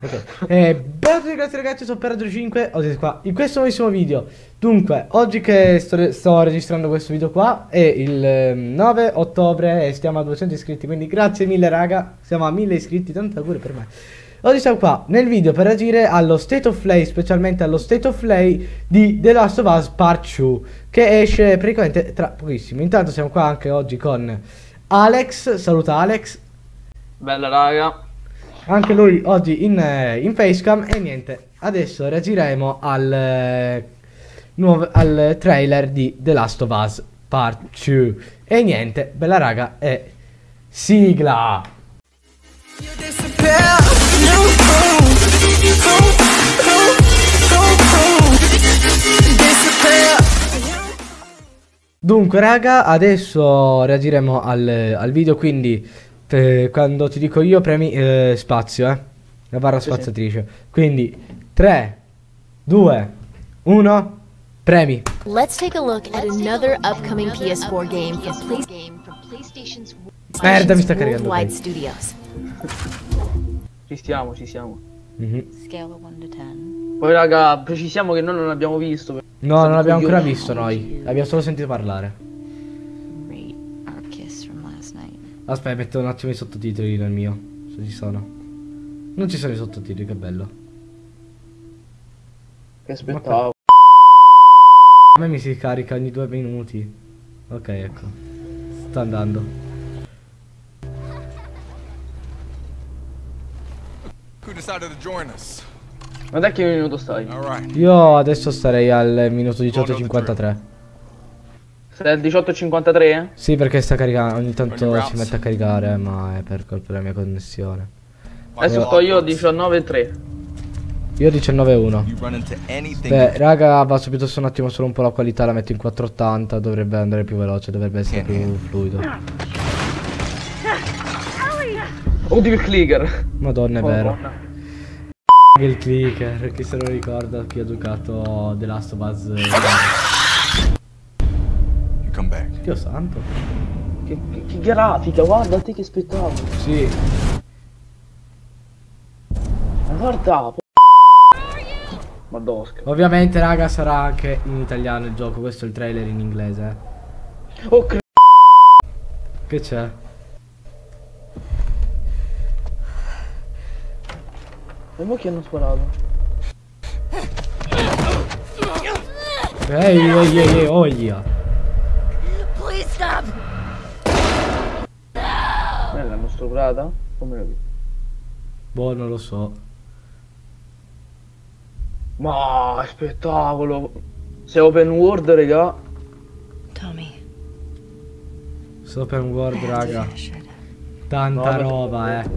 Ok, eh, benvenuti ragazzi ragazzi, sono Peradro 5, oggi qua in questo nuovissimo video. Dunque, oggi che sto, sto registrando questo video qua è il eh, 9 ottobre e stiamo a 200 iscritti Quindi grazie mille raga, siamo a 1000 iscritti, tanto auguri per me. Oggi siamo qua nel video per reagire allo State of Play, specialmente allo State of Play di The Last of Us Part 2 Che esce praticamente tra pochissimo. Intanto siamo qua anche oggi con Alex, saluta Alex. Bella raga. Anche lui oggi in, eh, in facecam e niente, adesso reagiremo al, eh, nuovo, al trailer di The Last of Us Part 2 e niente, bella raga, è sigla! Dunque raga, adesso reagiremo al, al video, quindi eh, quando ti dico io premi eh, spazio, eh, la barra Sì, sì. spaziatrice, quindi 3, 2, 1, premi! Let's take a look at another upcoming PS4 game from Play- PlayStation's Merda, mi sta caricando. Studios. Ci stiamo, ci siamo. Scale of 1 to 10. Poi raga, precisiamo che noi non l'abbiamo visto. No, non l'abbiamo ancora visto noi. Abbiamo solo sentito parlare. Aspetta, metto un attimo i sottotitoli nel mio. Se ci sono. Non ci sono i sottotitoli, che bello. Che aspettavo. A me mi si carica ogni due minuti. Ok, ecco. Sta andando. Who decided to join us? Ma da che minuto stai? Io adesso starei al minuto 18.53. Stai al 18.53? Sì, perché sta caricando. Ogni tanto Ogni si mette a caricare, ma è per colpa della mia connessione. Adesso sto io a 19.3. Io 19.1. You run into anything. Beh, raga, va subito su un attimo solo un po' la qualità, la metto in 480, dovrebbe andare più veloce, dovrebbe essere più fluido. Oddio il clicker. Madonna, è vero. Madonna. Il clicker, chi se lo ricorda, chi ha giocato The Last of Us. Dio santo. Che, che, che grafica, guarda te che spettacolo. Sì, Ma guarda. Madosca. ovviamente raga sarà anche in italiano il gioco, questo è il trailer in inglese. eh. Oh Che c'è? E mo chi hanno sparato? Ehi, ehi, ehi, ehi, oh stop! Eh, l'hanno stuprata? Come lo Boh, non lo so. Ma spettacolo. Sei open world, raga. Tommy. Sto open world, raga. Tanta No, roba, eh.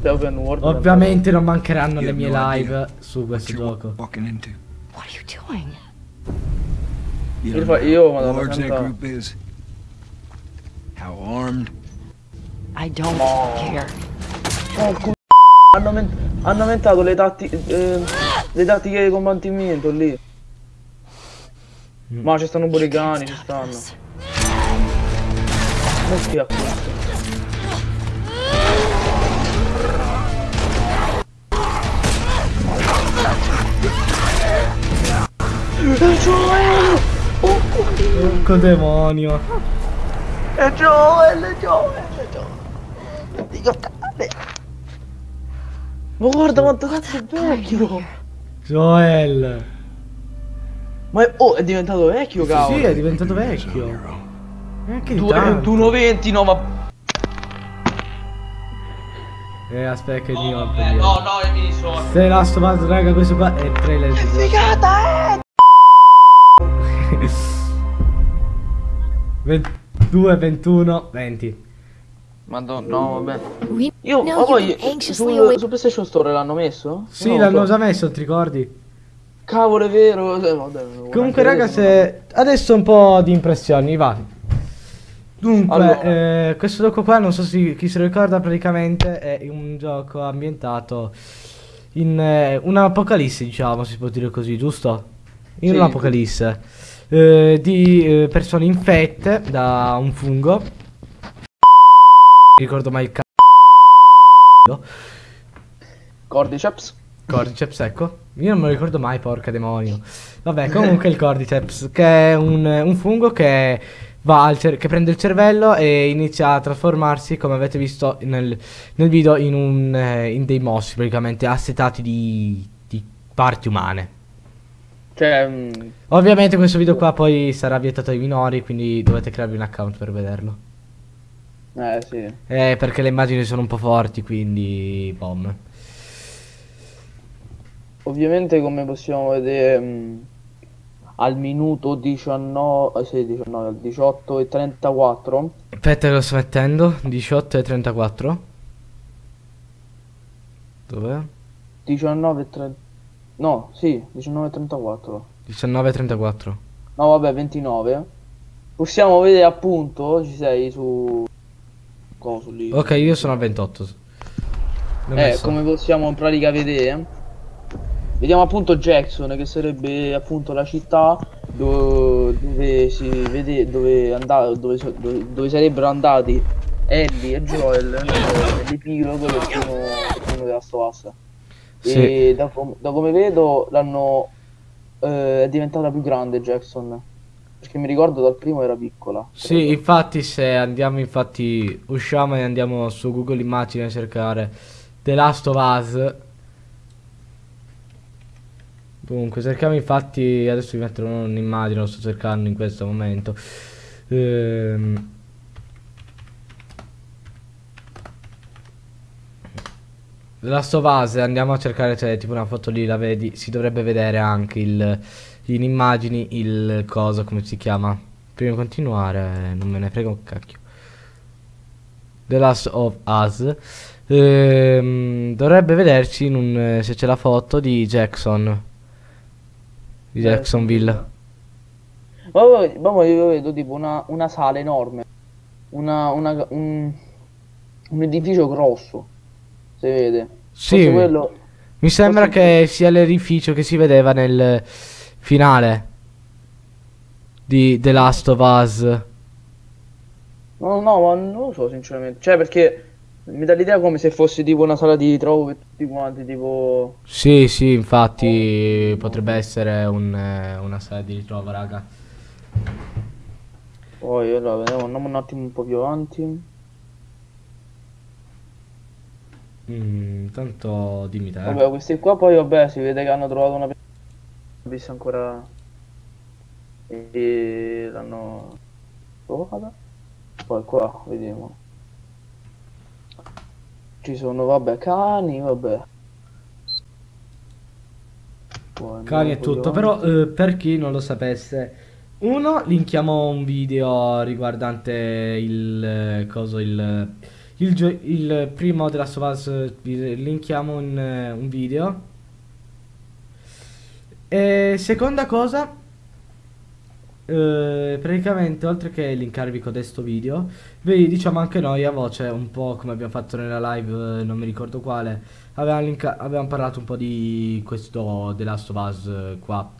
Sei open world. Ovviamente non mancheranno le mie live su questo gioco. What are you doing? You Io, io how madonna How armed. I don't No. care. Oh, hanno, hanno aumentato le, tatti- eh, le tattiche di combattimento lì. Ma ci stanno pure i cani, ci stanno. Non schiaffo. Porco demonio. È Joel, è Joel, è Joel. Dio cane. Ma guarda quanto cazzo è vecchio. Joel. Ma è, oh, è diventato vecchio, cavolo. Sì, è diventato vecchio. Anche di Tu, tanto. 1,20 no, ma... Eh, aspetta che il mio no, no, mi risolvo. Se Last of Us, raga, questo qua è il trailer di Figata, eh! 22, 21, 20. Madonna, no, vabbè. Io, ma you've poi, su, su PlayStation Store l'hanno messo? Sì, lo l'hanno so. già messo, ti ricordi? Cavolo, è vero. eh, vabbè, Comunque, raga, se... Adesso un po' di impressioni, va. Dunque, Allora. eh, questo gioco qua, non so se chi se lo ricorda, praticamente è un gioco ambientato in eh, un'apocalisse, diciamo, si può dire così, giusto? In Sì. un'apocalisse eh, di eh, persone infette da un fungo. Non ricordo mai il c***o. Cordyceps. Cordyceps, ecco. Io non me lo ricordo mai, porca demonio. Vabbè, comunque il Cordyceps, che è un, un fungo che va al cer- che prende il cervello e inizia a trasformarsi, come avete visto nel, nel video, in, un, eh, in dei mossi, praticamente assetati di, di parti umane. Cioè, Ovviamente questo video qua poi sarà vietato ai minori, quindi dovete crearvi un account per vederlo. eh sì. Eh, perché le immagini sono un po' forti, quindi bom. Ovviamente come possiamo vedere mm, al minuto 19, eh, sì, 19, al 18 e 34 Aspetta lo sto mettendo, 18 e 34. Dov'è? 19 e 30 No, sì, 19 e 34 19 e 34. No, vabbè, 29 Possiamo vedere appunto, ci sei su coso lì. Ok, io sono a 28. L'ho Eh, come possiamo in pratica vedere Vediamo appunto Jackson che sarebbe appunto la città do- dove, si vede dove, anda- dove, dove- dove sarebbero andati Ellie e Joel nel- nell'epilogo del primo, del primo della Stoassa. Sì. E da, com- da come vedo l'hanno eh, è diventata più grande Jackson. Perché mi ricordo dal primo era piccola. Sì, infatti se andiamo infatti usciamo e andiamo su Google Immagini a cercare The Last of Us. Dunque, cerchiamo infatti, adesso vi metterò un'immagine, lo sto cercando in questo momento. Ehm, The Last of Us, andiamo a cercare, c'è tipo una foto lì, la vedi, si dovrebbe vedere anche il, in immagini il coso, come si chiama? Prima di continuare, non me ne frega un cacchio. The Last of Us. Ehm, dovrebbe vederci in un, eh, se c'è la foto di Jackson. Di Eh, Jacksonville. Ma poi io vedo tipo una, una sala enorme, una, una- un, un edificio grosso, si vede. Sì, quello, mi sembra che sia l'edificio che si vedeva nel finale di The Last of Us. no, no, ma non lo so sinceramente, cioè perché mi dà l'idea come se fosse tipo una sala di ritrovo per tutti quanti, tipo... Sì, sì, infatti potrebbe essere un, eh, una sala di ritrovo, raga. Poi allora vediamo, andiamo un attimo un po' più avanti. Mm, tanto dimmi te. Vabbè, questi qua poi vabbè si vede che hanno trovato una vista ancora e l'hanno trovata. Poi qua vediamo. Ci sono vabbè cani, vabbè. Poi Cani e tutto, però eh, per chi non lo sapesse, uno linkiamo un video riguardante il eh, coso il il, il primo della Us, eh, linkiamo un, eh, un video. E seconda cosa, eh, praticamente oltre che linkarvi codesto video, vi diciamo anche noi a voce, un po' come abbiamo fatto nella live, eh, non mi ricordo quale, avevamo, avevamo parlato un po' di questo The Last of Us eh, qua.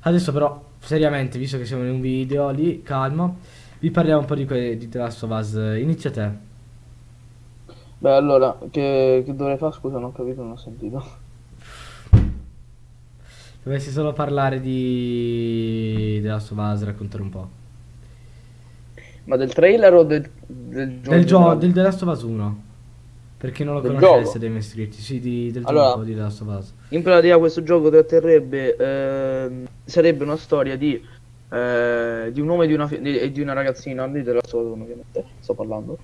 Adesso però, seriamente, visto che siamo in un video lì, calmo, vi parliamo un po' di, di The Last of Us. Inizia te. Beh, allora, che, che dovrei fare? Scusa, non ho capito, non ho sentito. Dovessi solo parlare di The Last of Us, raccontare un po'. Ma del trailer o del, del gioco? Del gioco, del The Last of Us 1. Per chi non lo Del conoscesse dei miei iscritti, sì, di- del Allora- gioco di The Last of Us. In pratica questo gioco tratterrebbe, ehm, sarebbe una storia di, eh, di un uomo e di una, di- e di una ragazzina, di della storia ovviamente, sto parlando.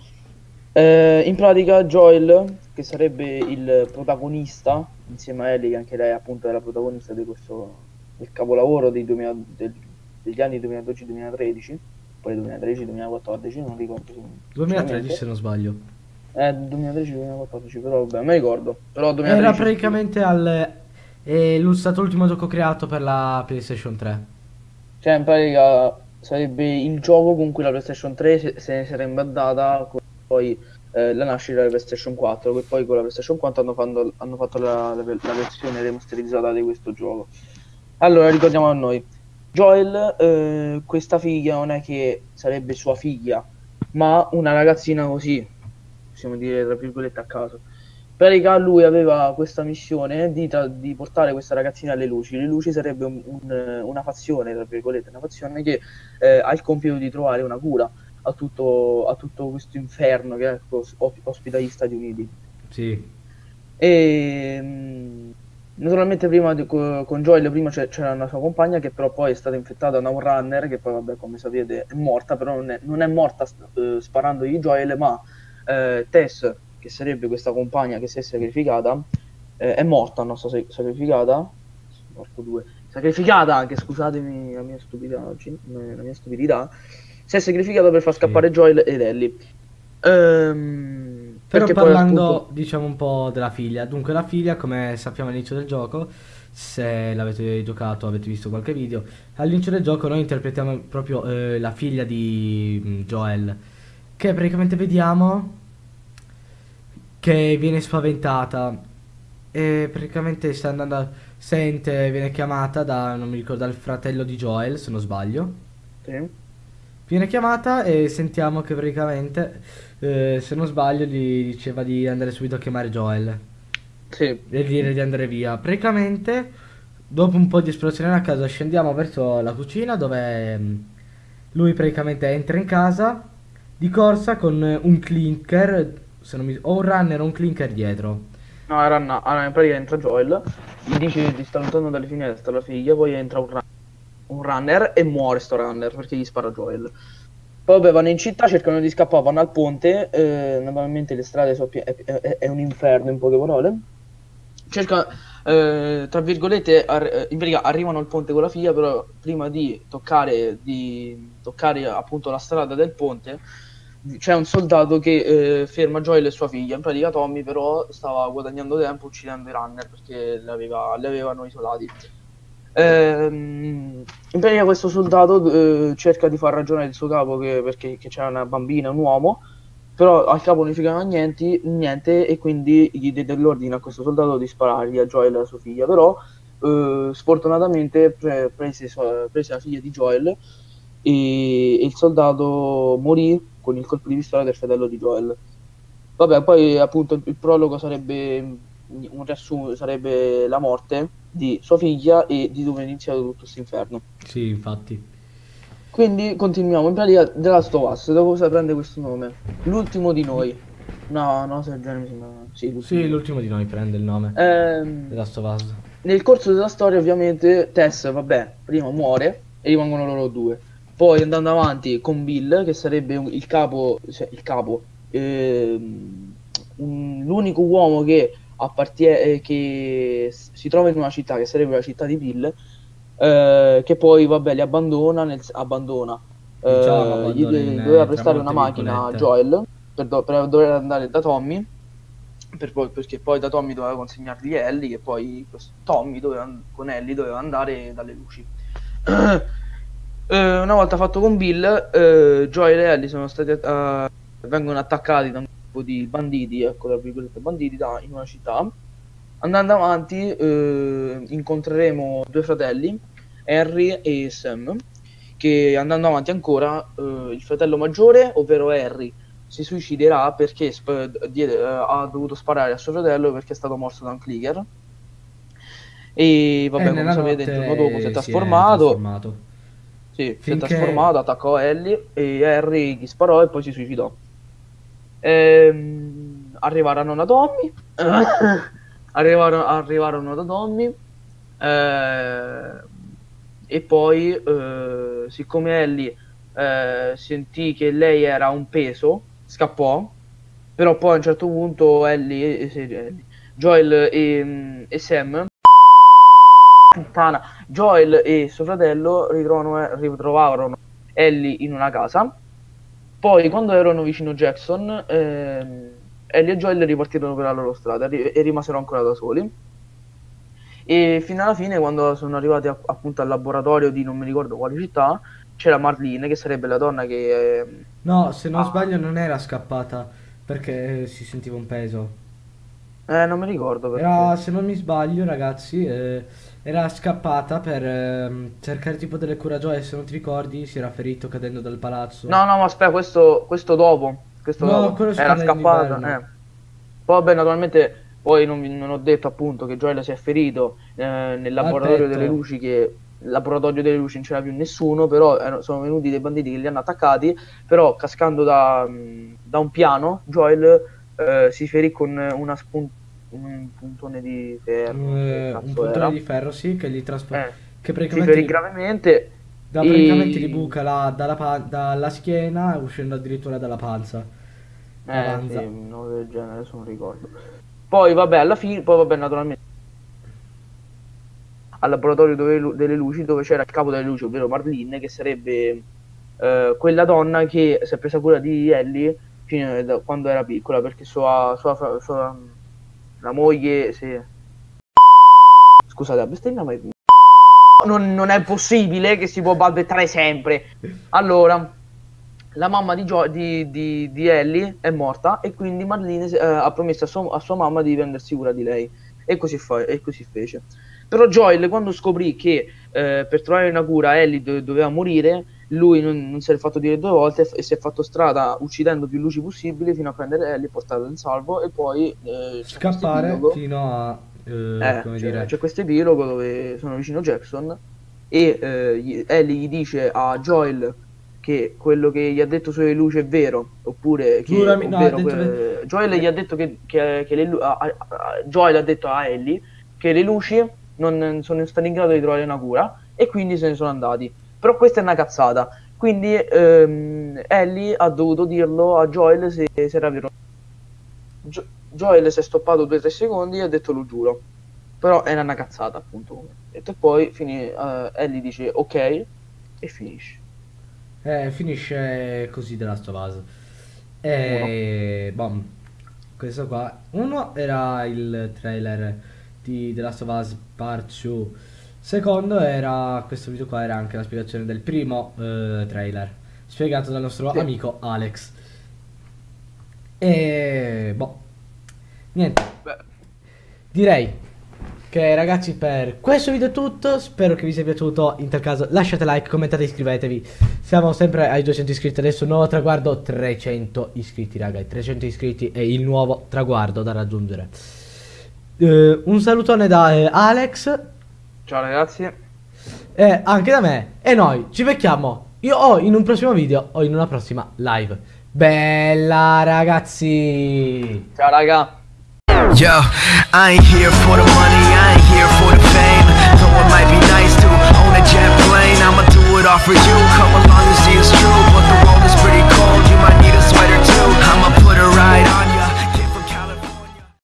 Eh, in pratica Joel, che sarebbe il protagonista, insieme a Ellie, che anche lei appunto è la protagonista di questo del capolavoro dei 2000 del- degli anni 2012-2013, poi 2013-2014, non ricordo. 2013 se non sbaglio. Eh, 2013-2014, però vabbè, mi ricordo. Però 2013 Era praticamente al... È l'ul- stato l'ultimo gioco creato per la PlayStation 3. Cioè, in pratica sarebbe il gioco con cui la PlayStation 3 se, se ne sarebbe andata con poi eh, la nascita della PlayStation 4, che poi con la PlayStation 4 hanno, fatto- hanno fatto la, la- la versione remasterizzata di questo gioco. Allora, ricordiamo a noi. Joel, eh, questa figlia non è che sarebbe sua figlia, ma una ragazzina così, possiamo dire tra virgolette a caso. pratica lui aveva questa missione di, tra- di portare questa ragazzina alle luci. Le luci sarebbe un- un- una fazione, tra virgolette, una fazione che eh, ha il compito di trovare una cura a tutto, a tutto questo inferno che os- ospita gli Stati Uniti. Sì. E mh, naturalmente prima di- co- con Joel prima c'era una sua compagna che però poi è stata infettata da un runner che poi vabbè come sapete è morta, però non è, non è morta eh, sparandogli Joel, ma eh, Tess, che sarebbe questa compagna che si è sacrificata, eh, è morta, non so se sacrificata, morto due, sacrificata anche, scusatemi la mia oggi, la mia stupidità, si è sacrificata per far scappare Joel ed Ellie. Ehm, Però poi, parlando, appunto- diciamo un po' della figlia. Dunque, la figlia, come sappiamo all'inizio del gioco, se l'avete giocato, avete visto qualche video, all'inizio del gioco noi interpretiamo proprio eh, la figlia di mm, Joel, che praticamente vediamo che viene spaventata e praticamente sta andando, a- sente, viene chiamata da, non mi ricordo, dal fratello di Joel, se non sbaglio. Sì. Viene chiamata e sentiamo che praticamente, eh, se non sbaglio, gli diceva di andare subito a chiamare Joel Sì, e dire di andare via. Praticamente, dopo un po' di esplorazione a casa, scendiamo verso la cucina dove mm, lui praticamente entra in casa di corsa con un clinker, se non mi- o un runner o un clinker dietro. No, era una, allora, in pratica entra Joel, gli dice di stare lontano dalle finestre la figlia, poi entra un, run- un runner e muore sto runner perché gli spara Joel. Poi vabbè, vanno in città, cercano di scappare, vanno al ponte, eh, normalmente le strade sono pie- è, è- è un inferno in poche parole. Cerca, eh, tra virgolette, ar- in pratica arrivano al ponte con la figlia, però prima di toccare, di toccare appunto la strada del ponte, c'è un soldato che eh, ferma Joel e sua figlia. In pratica Tommy però stava guadagnando tempo uccidendo i runner perché le avevano isolati. Ehm, in pratica questo soldato eh, cerca di far ragionare il suo capo che- perché c'era una bambina un uomo, però al capo non fregava niente, niente e quindi gli diede l'ordine a questo soldato di sparargli a Joel e alla sua figlia. Però eh, sfortunatamente pre- prese, sua- prese la figlia di Joel e, e il soldato morì con il colpo di pistola del fratello di Joel. Vabbè, poi appunto il prologo sarebbe un riassunto, sarebbe la morte di sua figlia e di dove è iniziato tutto questo inferno. Sì, infatti. Quindi continuiamo. In pratica The Last of Us, da cosa prende questo nome? L'ultimo di noi. No, no, se genere mi sembra. Sì, l'ultimo. Sì, l'ultimo di noi prende il nome. Ehm, The Last of Us. nel corso della storia, ovviamente, Tess, vabbè, prima muore e rimangono loro due. Poi andando avanti con Bill, che sarebbe il capo, cioè il capo, ehm, un- l'unico uomo che appartiene, che si trova in una città, che sarebbe la città di Bill, eh, che poi, vabbè, li abbandona, nel, abbandona. Eh, Diciamo, gli in, doveva eh, prestare una macchina a. Joel per, do- per dover andare da Tommy per poi- perché poi da Tommy doveva consegnargli Ellie e poi questo Tommy doveva, con Ellie doveva andare dalle luci. Eh, una volta fatto con Bill, eh, Joel e Ellie sono stati eh, vengono attaccati da un gruppo di banditi, ecco tra virgolette banditi, da- in una città. Andando avanti, eh, incontreremo due fratelli, Harry e Sam, che andando avanti ancora, eh, il fratello maggiore, ovvero Harry, si suiciderà perché sp- diede- eh, ha dovuto sparare a suo fratello perché è stato morso da un clicker. E vabbè, E come sapete, il giorno dopo si è si trasformato. trasformato. Sì, si è Finché- trasformato, attaccò Ellie e Harry gli sparò e poi si suicidò. Ehm, arrivarono da Tommy. arrivarono, arrivarono da Tommy. eh, e poi, eh, siccome Ellie eh, sentì che lei era un peso, scappò. Però poi a un certo punto Ellie, eh, sì, Ellie, Joel e, e Sam puttana, Joel e suo fratello ritrovano- ritrovarono Ellie in una casa. Poi, quando erano vicino Jackson, ehm, Ellie e Joel ripartirono per la loro strada e rimasero ancora da soli. E fino alla fine, quando sono arrivati a- appunto al laboratorio di non mi ricordo quale città, c'era Marlene, che sarebbe la donna che. ehm, No, se non sbaglio non era scappata perché eh, si sentiva un peso. Eh, non mi ricordo perché. Era, se non mi sbaglio, ragazzi, eh, era scappata per ehm, cercare tipo delle cura gioie. Se non ti ricordi, si era ferito cadendo dal palazzo. No, no, ma aspetta, questo, questo dopo. Questo No, dopo. Era scappata. Eh. Poi, vabbè, naturalmente Poi non, non ho detto appunto che Joel si è ferito eh, nel laboratorio delle luci, che il laboratorio delle luci non c'era più nessuno, però erano- sono venuti dei banditi che li hanno attaccati, però cascando da, mh, da un piano, Joel eh, si ferì con una spun- un puntone di ferro. Eh, un puntone era. di ferro, sì, che gli trasporta. Eh, che praticamente, ferì gli- gravemente. da, e- praticamente gli buca la- dalla, dalla schiena, uscendo addirittura dalla panza. Eh, Avanza. sì, una cosa del genere, adesso non ricordo. Poi vabbè, alla fine, poi vabbè, naturalmente al laboratorio dove delle luci dove c'era il capo delle luci, ovvero Marlene, che sarebbe eh, quella donna che si è presa cura di Ellie fino da quando era piccola, perché sua, sua, fra- sua- la moglie si... Scusate, la bestemmia, ma non, non è possibile che si può balbettare sempre. Allora, la mamma di, Gio- di, di- di Ellie è morta e quindi Marlene eh, ha promesso a, sua- a sua mamma di prendersi cura di lei. E così, fa- e così fece. Però Joel, quando scoprì che eh, per trovare una cura Ellie do- doveva morire, lui non, non se l'è fatto dire due volte e si è fatto strada uccidendo più luci possibili fino a prendere Ellie, portarla in salvo e poi eh, Scappare fino a. eh, Eh, c'è, c'è questo epilogo dove sono vicino Jackson e eh, Ellie gli dice a Joel che quello che gli ha detto sulle luci è vero, oppure che Giurami, no, detto que- Joel gli ha detto che, che- che le lu- a- a- a- Joel ha detto a Ellie che le luci non sono stati in grado di trovare una cura e quindi se ne sono andati. Però questa è una cazzata. Quindi ehm, Ellie ha dovuto dirlo a Joel se, se era vero. Gio- Joel si è stoppato 2-3 secondi e ha detto lo giuro. Però era una cazzata, appunto. E poi fini, eh, Ellie dice ok e finisce. Eh, finisce così The Last of Us. E bom, questo qua. Uno era il trailer di The Last of Us Part 2. Secondo era questo video qua era anche la spiegazione del primo eh, trailer spiegato dal nostro Sì. amico Alex. E boh. Niente. Direi che ragazzi per questo video è tutto, spero che vi sia piaciuto, in tal caso lasciate like, commentate, iscrivetevi, siamo sempre ai 200 iscritti, adesso nuovo traguardo 300 iscritti raga, 300 iscritti è il nuovo traguardo da raggiungere. Eh, un salutone da eh, Alex ciao ragazzi. e anche da me e noi ci becchiamo io o in un prossimo video o in una prossima live. Bella ragazzi! Ciao raga. Yo, I ain't here for the money, I ain't here for the fame. Though it might be nice to own a jet plane, I'ma do it all for you. Come along and see it's true, but the road is pretty cold. You might need a